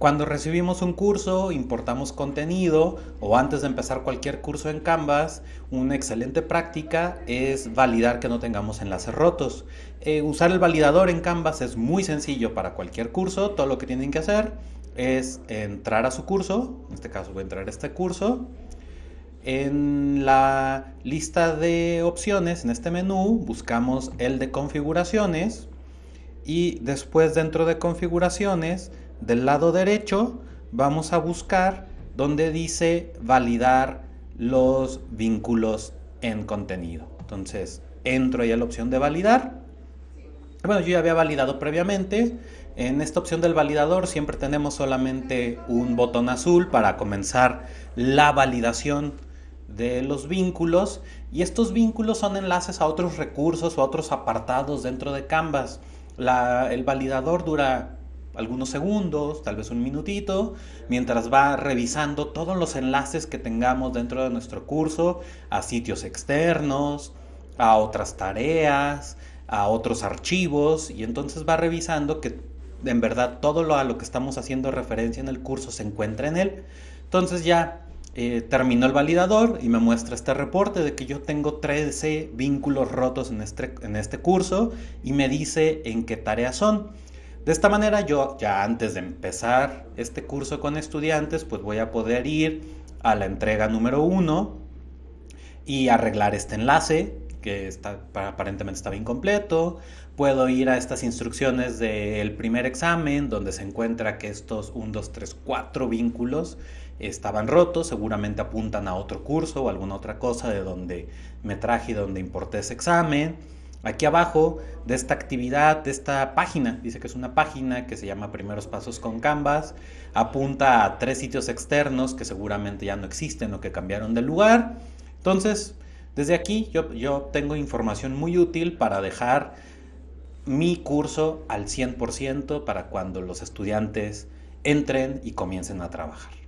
Cuando recibimos un curso, importamos contenido o antes de empezar cualquier curso en Canvas, una excelente práctica es validar que no tengamos enlaces rotos. Eh, usar el validador en Canvas es muy sencillo para cualquier curso. Todo lo que tienen que hacer es entrar a su curso, en este caso voy a entrar a este curso. En la lista de opciones, en este menú, buscamos el de configuraciones y después dentro de configuraciones del lado derecho vamos a buscar donde dice validar los vínculos en contenido. Entonces entro ahí a la opción de validar. Bueno, yo ya había validado previamente. En esta opción del validador siempre tenemos solamente un botón azul para comenzar la validación de los vínculos y estos vínculos son enlaces a otros recursos o a otros apartados dentro de Canvas. el validador dura algunos segundos, tal vez un minutito, mientras va revisando todos los enlaces que tengamos dentro de nuestro curso a sitios externos, a otras tareas, a otros archivos y entonces va revisando que en verdad todo lo a lo que estamos haciendo referencia en el curso se encuentra en él. Entonces ya eh, terminó el validador y me muestra este reporte de que yo tengo 13 vínculos rotos en este, en este curso y me dice en qué tareas son. De esta manera yo ya antes de empezar este curso con estudiantes pues voy a poder ir a la entrega número uno y arreglar este enlace que está, aparentemente estaba incompleto. Puedo ir a estas instrucciones del primer examen donde se encuentra que estos 1, 2, 3, 4 vínculos estaban rotos, seguramente apuntan a otro curso o alguna otra cosa de donde me traje y donde importé ese examen Aquí abajo de esta actividad, de esta página, dice que es una página que se llama Primeros Pasos con Canvas, apunta a tres sitios externos que seguramente ya no existen o que cambiaron de lugar. Entonces, desde aquí yo, yo tengo información muy útil para dejar mi curso al 100% para cuando los estudiantes entren y comiencen a trabajar.